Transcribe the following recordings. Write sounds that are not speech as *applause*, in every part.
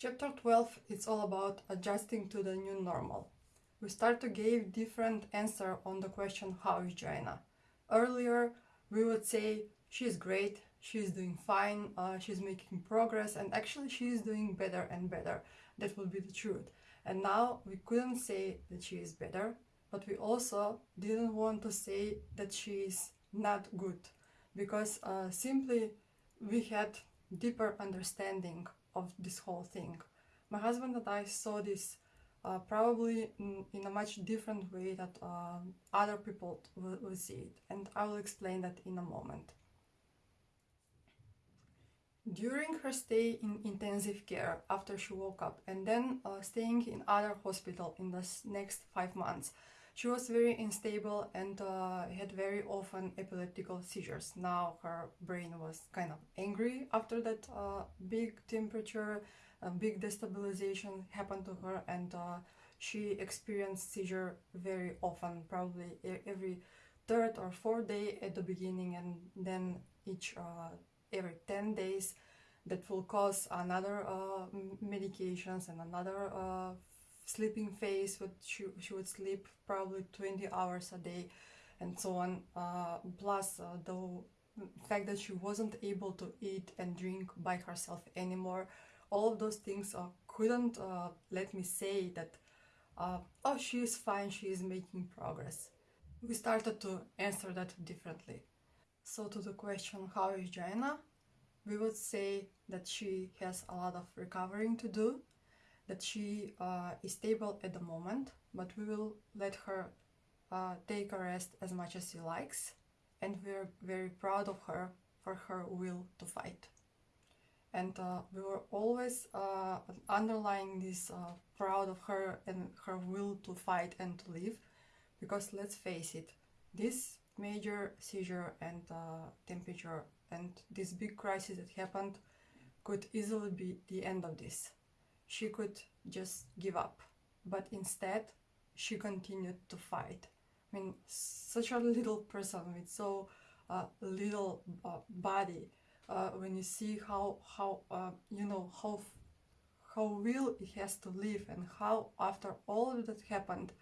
Chapter 12 is all about adjusting to the new normal. We start to give different answer on the question how is Joanna. Earlier we would say she's great, she's doing fine, uh, she's making progress and actually she is doing better and better. That would be the truth. And now we couldn't say that she is better, but we also didn't want to say that she is not good because uh, simply we had deeper understanding of this whole thing. My husband and I saw this uh, probably in, a much different way that uh, other people will, will, see it and I will explain that in a moment. During her stay in intensive care after she woke up and then uh, staying in other hospital in the next five months, she was very unstable and uh, had very often epileptical seizures. Now her brain was kind of angry after that uh, big temperature, big destabilization happened to her and uh, she experienced seizure very often, probably every third or fourth day at the beginning and then each uh, every 10 days that will cause another uh, medications and another sleeping phase, but she, she would sleep probably 20 hours a day and so on. Uh, plus uh, the fact that she wasn't able to eat and drink by herself anymore. All of those things uh, couldn't uh, let me say that, uh, oh, she is fine, she is making progress. We started to answer that differently. So to the question, how is Joanna? We would say that she has a lot of recovering to do that she uh, is stable at the moment, but we will let her uh, take a rest as much as she likes and we're very proud of her for her will to fight. And uh, we were always uh, underlying this uh, proud of her and her will to fight and to live because let's face it, this major seizure and uh, temperature and this big crisis that happened could easily be the end of this she could just give up. But instead, she continued to fight. I mean, such a little person with so uh, little uh, body. Uh, when you see how how uh, you know how how will it has to live and how after all that happened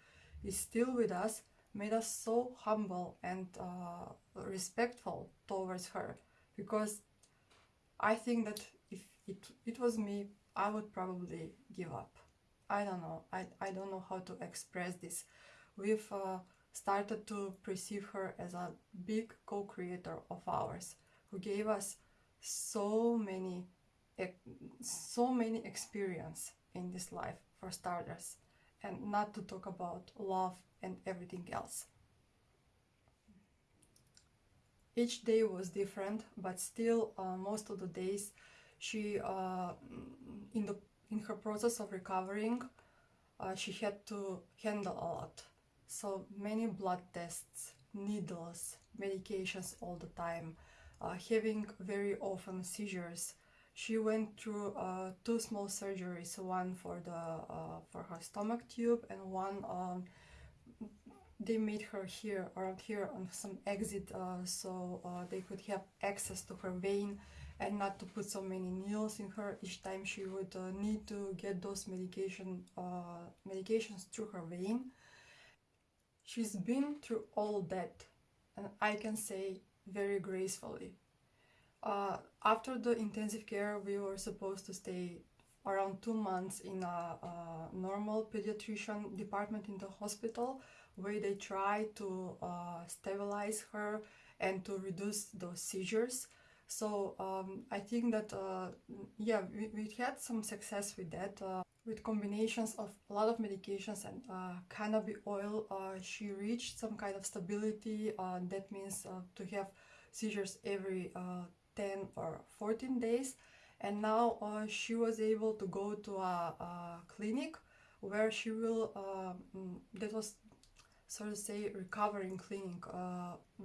is still with us made us so humble and uh, respectful towards her because I think that if it, it was me I would probably give up. I don't know. I, I don't know how to express this. We've uh, started to perceive her as a big co-creator of ours who gave us so many so many experience in this life for starters and not to talk about love and everything else. Each day was different but still uh, most of the days she uh, in the in her process of recovering uh, she had to handle a lot. So many blood tests needles medications all the time uh, having very often seizures. She went through uh, two small surgeries one for the uh, for her stomach tube and one um, they made her here around here on some exit uh, so they could have access to her vein and not to put so many needles in her each time she would uh, need to get those medication uh, medications through her vein. She's been through all that and I can say very gracefully. Uh, after the intensive care we were supposed to stay around two months in a, a normal pediatrician department in the hospital where they try to uh, stabilize her and to reduce those seizures so um, I think that, uh, yeah, we, we, had some success with that. Uh, with combinations of a lot of medications and uh, cannabis oil, uh, she reached some kind of stability. Uh, that means uh, to have seizures every 10 or 14 days. And now she was able to go to a, a clinic where she will, um, that was sort of say recovering clinic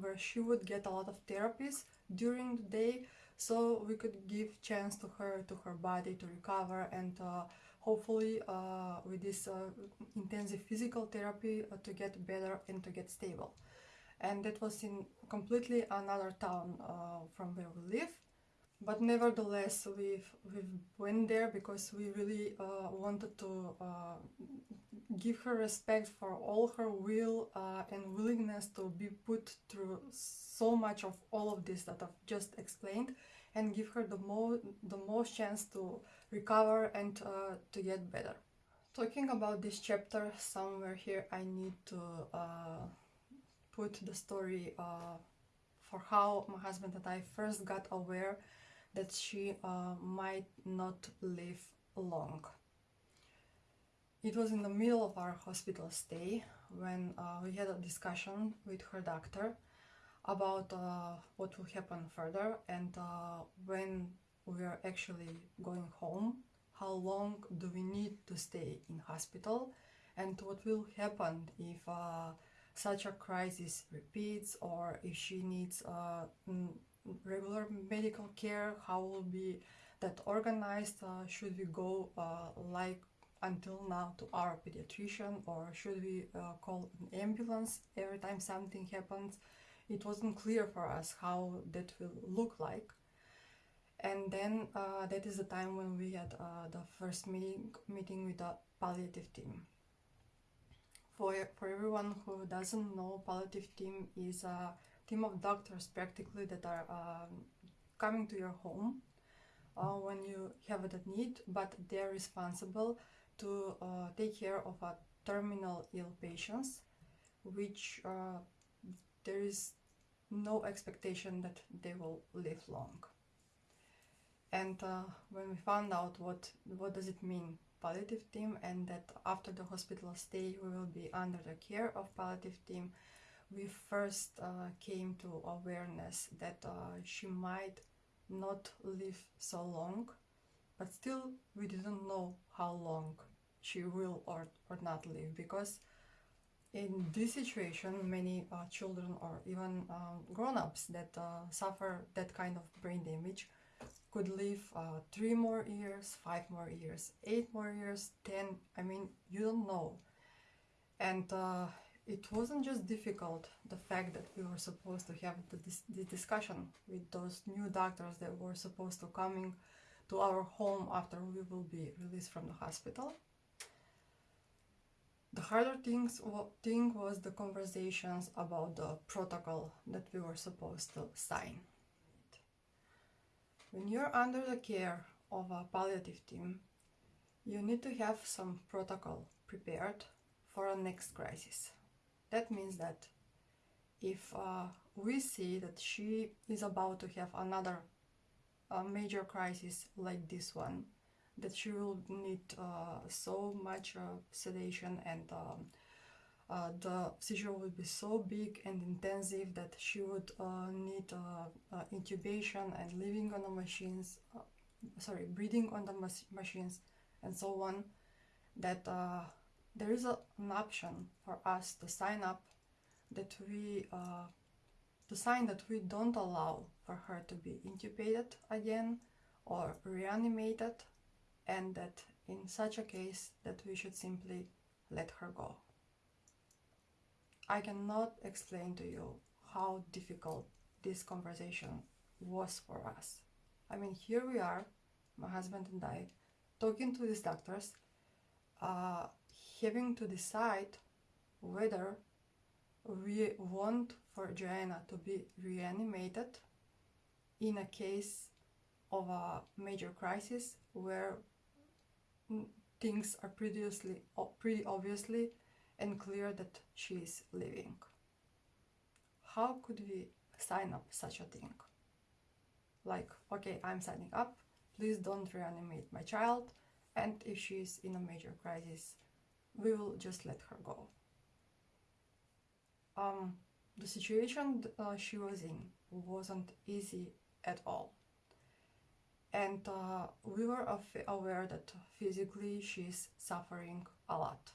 where she would get a lot of therapies during the day so we could give chance to her to her body to recover and uh, hopefully uh, with this uh, intensive physical therapy uh, to get better and to get stable. And that was in completely another town uh, from where we live but nevertheless we we went there because we really uh, wanted to uh, give her respect for all her will uh, and willingness to be put through so much of all of this that I've just explained and give her the, mo- the most chance to recover and uh, to get better. Talking about this chapter, somewhere here I need to uh, put the story uh, for how my husband and I first got aware that she uh, might not live long. It was in the middle of our hospital stay when uh, we had a discussion with her doctor about uh, what will happen further and uh, when we are actually going home, how long do we need to stay in hospital, and what will happen if uh, such a crisis repeats or if she needs uh, regular medical care, how will be that organized? Uh, should we go uh, like until now to our pediatrician or should we uh, call an ambulance every time something happens? It wasn't clear for us how that will look like. And then uh, that is the time when we had the first meeting meeting with the palliative team. For, for everyone who doesn't know, palliative team is a team of doctors practically that are um, coming to your home uh, when you have that need, but they're responsible to uh, take care of a terminal ill patients, which uh, there is no expectation that they will live long. And uh, when we found out what what does it mean palliative team and that after the hospital stay we will be under the care of palliative team we first uh, came to awareness that uh, she might not live so long, but still we didn't know how long she will or, or not live because in this situation many uh, children or even um, grown-ups that uh, suffer that kind of brain damage could live uh, three more years five more years eight more years ten i mean you don't know. And uh, it wasn't just difficult the fact that we were supposed to have the, this, this discussion with those new doctors that were supposed to coming to our home after we will be released from the hospital. The harder things thing was the conversations about the protocol that we were supposed to sign. When you're under the care of a palliative team you need to have some protocol prepared for a next crisis that means that if uh, we see that she is about to have another uh, major crisis like this one, that she will need uh, so much uh, sedation and um, uh, the seizure will be so big and intensive that she would uh, need intubation and living on the machines, sorry, breathing on the machines and so on, that there is a, an option for us to sign up that we uh, to sign that we don't allow for her to be intubated again or reanimated and that in such a case that we should simply let her go. I cannot explain to you how difficult this conversation was for us. I mean, here we are, my husband and I, talking to these doctors, uh, having to decide whether we want for Joanna to be reanimated in a case of a major crisis where things are previously pretty obviously and clear that she is living. How could we sign up such a thing? Like, okay, I'm signing up, please don't reanimate my child, and if she is in a major crisis, we will just let her go. Um, the situation uh, she was in wasn't easy at all. And uh, we were aware that physically she's suffering a lot.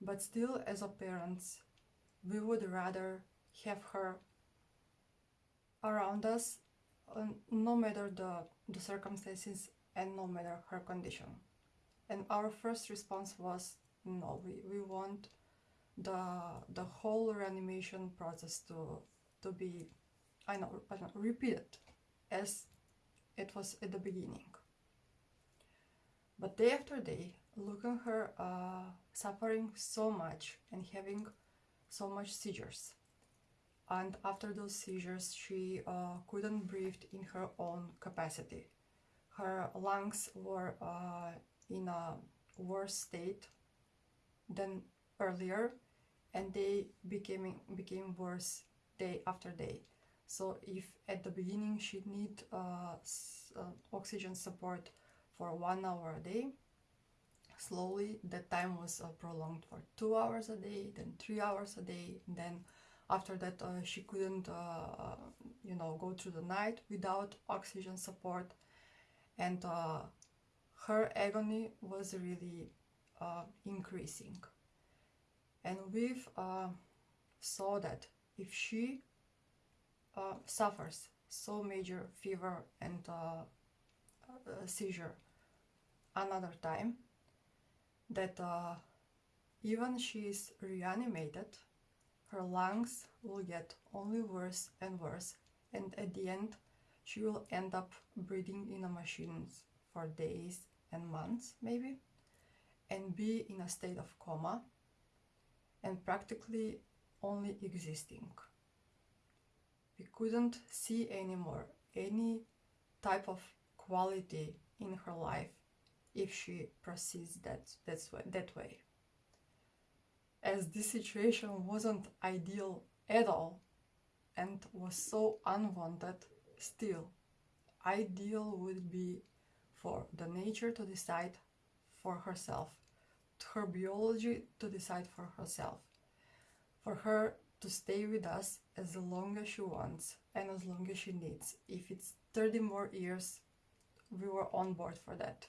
But still, as a parents, we would rather have her around us uh, no matter the, the circumstances and no matter her condition. And our first response was no, we, we want the the whole reanimation process to to be I know, I know repeated as it was at the beginning. But day after day, looking her uh, suffering so much and having so much seizures. And after those seizures, she uh, couldn't breathe in her own capacity. Her lungs were uh, in a worse state than earlier, and they became became worse day after day. So if at the beginning she need uh, uh, oxygen support for one hour a day, slowly that time was uh, prolonged for two hours a day, then three hours a day, then after that uh, she couldn't, uh, you know, go through the night without oxygen support, and uh, her agony was really increasing. And we've saw that if she uh, suffers so major fever and uh, uh, seizure another time that uh, even she is reanimated her lungs will get only worse and worse and at the end she will end up breathing in a machine for days and months maybe and be in a state of coma and practically only existing we couldn't see anymore any type of quality in her life if she proceeds that, that's that way. As this situation wasn't ideal at all and was so unwanted, still, ideal would be for the nature to decide for herself, her biology to decide for herself, for her to stay with us as long as she wants and as long as she needs. If it's 30 more years, we were on board for that.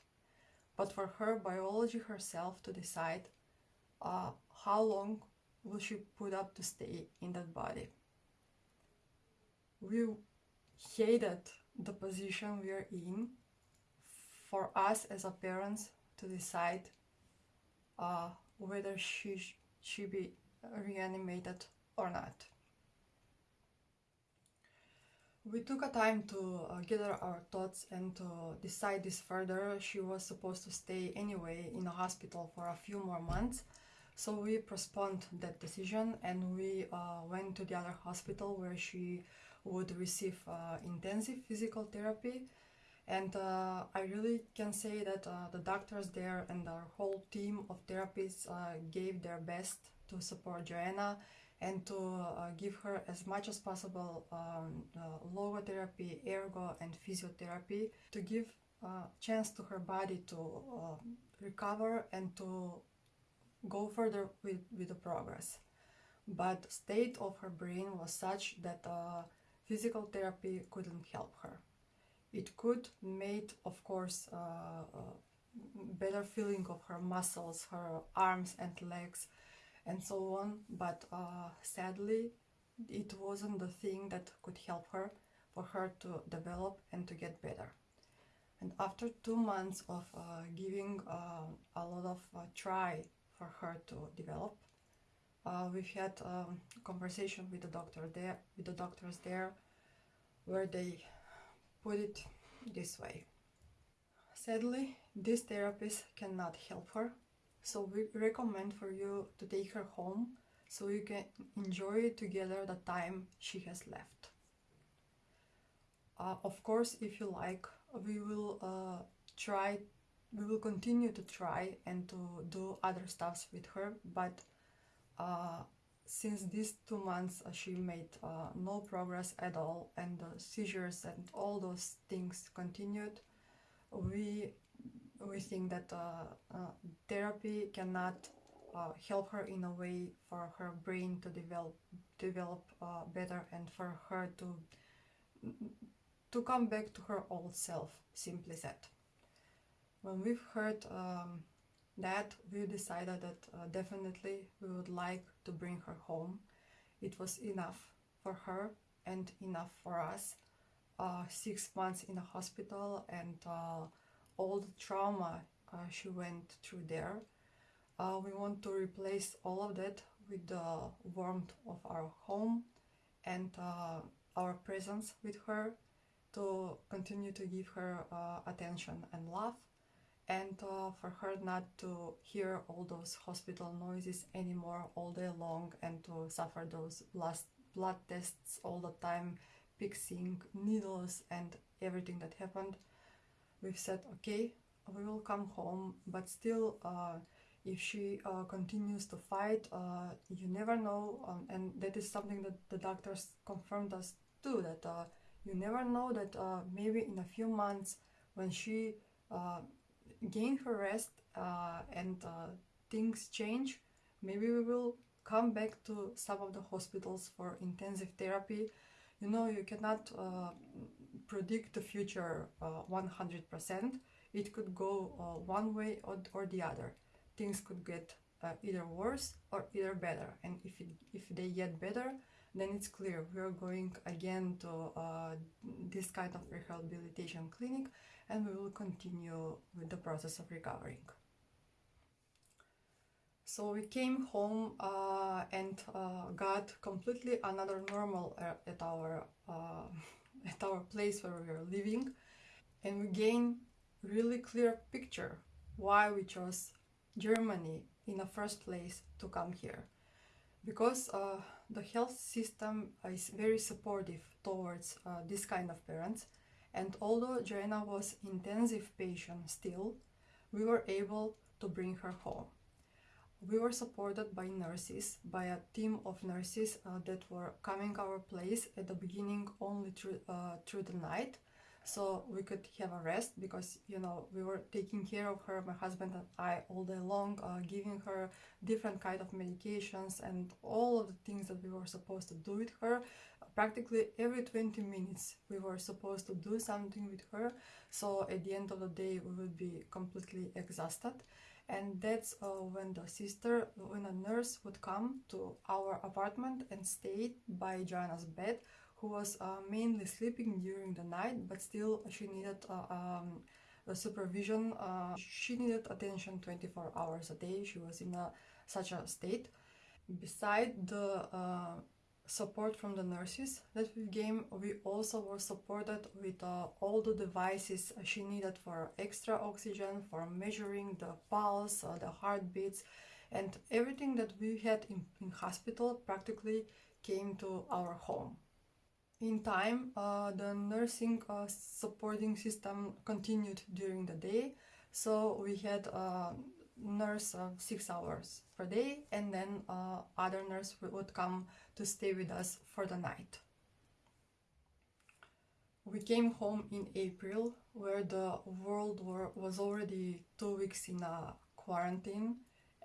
But for her biology herself to decide uh, how long will she put up to stay in that body. We hated the position we are in for us as a parents to decide uh, whether she should be reanimated or not. We took a time to uh, gather our thoughts and to decide this further. She was supposed to stay anyway in a hospital for a few more months. So we postponed that decision and we uh, went to the other hospital where she would receive uh, intensive physical therapy. And uh, I really can say that uh, the doctors there and our whole team of therapists uh, gave their best to support Joanna and to uh, give her as much as possible um, uh, logotherapy, ergo, and physiotherapy to give a uh, chance to her body to uh, recover and to go further with, with the progress. But state of her brain was such that physical therapy couldn't help her. It could made, of course, uh, better feeling of her muscles, her arms and legs, and so on. But uh, sadly, it wasn't the thing that could help her for her to develop and to get better. And after two months of uh, giving uh, a lot of uh, try for her to develop, uh, we've had um, a conversation with the doctor there, with the doctors there, where they put it this way. Sadly, this therapist cannot help her so we recommend for you to take her home so you can enjoy together the time she has left. Uh, of course, if you like, we will uh, try, we will continue to try and to do other stuffs with her, but uh, since these two months uh, she made uh, no progress at all and the seizures and all those things continued, we we think that uh, uh, therapy cannot uh, help her in a way for her brain to develop develop better and for her to to come back to her old self, simply said. When we've heard um, that, we decided that uh, definitely we would like to bring her home. It was enough for her and enough for us. Uh, six months in a hospital and uh, all the trauma uh, she went through there. Uh, we want to replace all of that with the warmth of our home and uh, our presence with her to continue to give her uh, attention and love and uh, for her not to hear all those hospital noises anymore all day long and to suffer those last blood tests all the time fixing needles and everything that happened. We've said okay we will come home but still uh, if she uh, continues to fight uh, you never know um, and that is something that the doctors confirmed us too that uh, you never know that uh, maybe in a few months when she uh, gain her rest uh, and things change maybe we will come back to some of the hospitals for intensive therapy. You know you cannot predict the future 100% it could go one way or, or the other. Things could get uh, either worse or either better. And if it, if they get better then it's clear. We are going again to uh, this kind of rehabilitation clinic and we will continue with the process of recovering. So we came home uh, and uh, got completely another normal at our uh, *laughs* at our place where we are living. And we gain really clear picture why we chose Germany in the first place to come here. Because uh, the health system is very supportive towards uh, this kind of parents and although Joanna was intensive patient still we were able to bring her home. We were supported by nurses by a team of nurses uh, that were coming our place at the beginning only through, uh, through the night so we could have a rest because you know we were taking care of her my husband and i all day long uh, giving her different kind of medications and all of the things that we were supposed to do with her practically every 20 minutes we were supposed to do something with her so at the end of the day we would be completely exhausted and that's uh, when the sister when a nurse would come to our apartment and stay by joanna's bed who was uh, mainly sleeping during the night, but still she needed uh, um, supervision. Uh, she needed attention 24 hours a day. She was in a, such a state. Beside the uh, support from the nurses that we gave, we also were supported with uh, all the devices she needed for extra oxygen, for measuring the pulse, uh, the heartbeats, and everything that we had in, in hospital practically came to our home. In time, uh, the nursing uh, supporting system continued during the day, so we had uh, nurse uh, six hours per day, and then uh, other nurse would come to stay with us for the night. We came home in April, where the world war was already two weeks in a quarantine,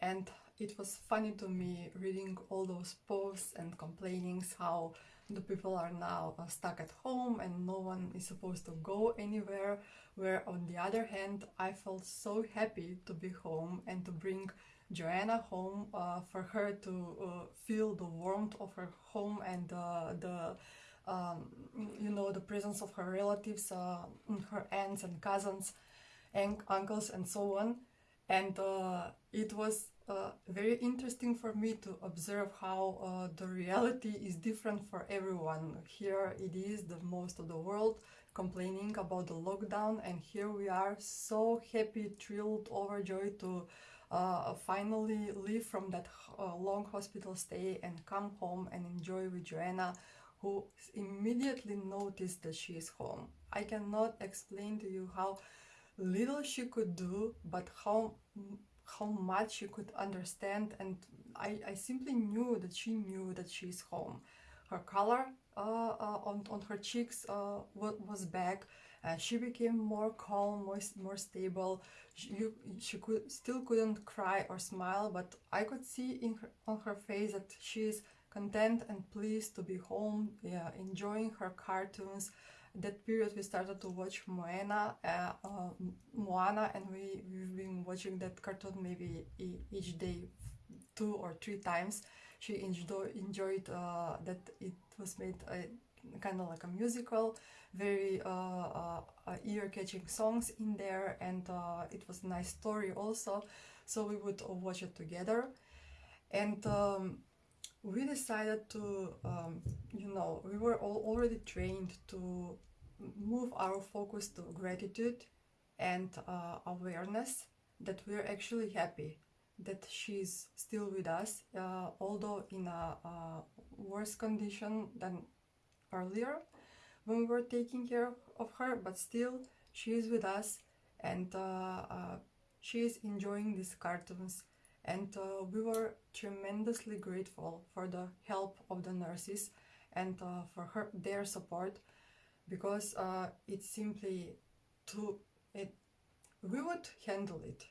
and it was funny to me reading all those posts and complainings how the people are now uh, stuck at home and no one is supposed to go anywhere where on the other hand i felt so happy to be home and to bring joanna home uh, for her to uh, feel the warmth of her home and the um, you know the presence of her relatives uh, her aunts and cousins and uncles and so on. And uh, it was uh, very interesting for me to observe how uh, the reality is different for everyone. Here it is the most of the world complaining about the lockdown and here we are so happy, thrilled, overjoyed to uh, finally leave from that uh, long hospital stay and come home and enjoy with Joanna who immediately noticed that she is home. I cannot explain to you how little she could do but how how much she could understand and I, I simply knew that she knew that she's home. Her color uh, uh, on, on her cheeks uh, was back and she became more calm, more, more stable. She, you, she could still couldn't cry or smile, but I could see in her, on her face that she's content and pleased to be home, yeah, enjoying her cartoons, that period we started to watch Moana, uh, uh, Moana, and we we've been watching that cartoon maybe each day, two or three times. She enjoy, enjoyed uh, that it was made kind of like a musical, very uh, uh, uh, ear-catching songs in there, and it was a nice story also. So we would watch it together, and. Um, we decided to, um, you know, we were all already trained to move our focus to gratitude and uh, awareness that we're actually happy that she's still with us, uh, although in a, a, worse condition than earlier when we were taking care of her, but still she is with us and uh, uh she is enjoying these cartoons. And uh, we were tremendously grateful for the help of the nurses and uh, for her their support because it's simply too it we would handle it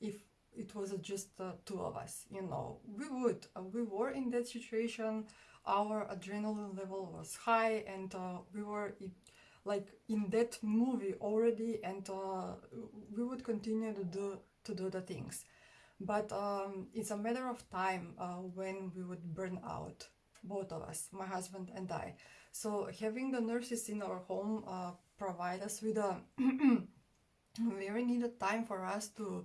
if it was just uh, two of us you know. We would uh, we were in that situation. Our adrenaline level was high and uh, we were it, like in that movie already and uh, we would continue to do to do the things. But um, it's a matter of time uh, when we would burn out both of us my husband and i so having the nurses in our home uh, provide us with a *clears throat* very needed time for us to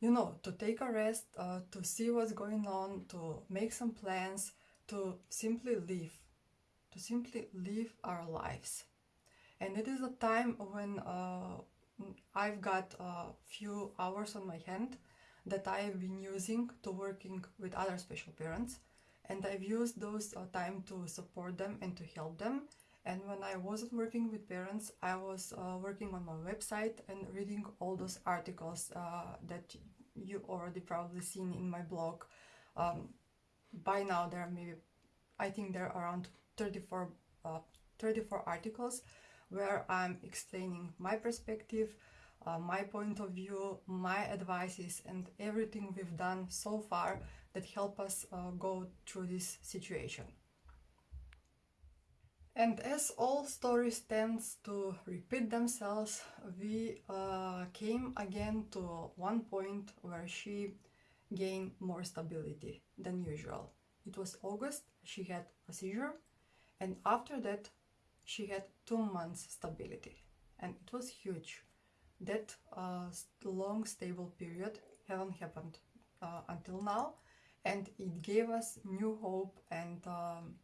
you know to take a rest uh, to see what's going on to make some plans to simply live to simply live our lives. And it is a time when uh, I've got a few hours on my hand that I've been using to working with other special parents and I've used those uh, time to support them and to help them and when I wasn't working with parents, I was uh, working on my website and reading all those articles uh, that you already probably seen in my blog. Um, by now, there are maybe, I think there are around 34, uh, 34 articles where I'm explaining my perspective, uh, my point of view, my advices, and everything we've done so far that help us uh, go through this situation. And as all stories tend to repeat themselves, we uh, came again to one point where she gained more stability than usual. It was August, she had a seizure, and after that, she had two months stability, and it was huge. That uh, long stable period haven't happened uh, until now, and it gave us new hope and um,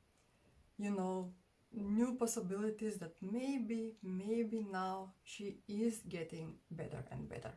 you know new possibilities that maybe, maybe now she is getting better and better.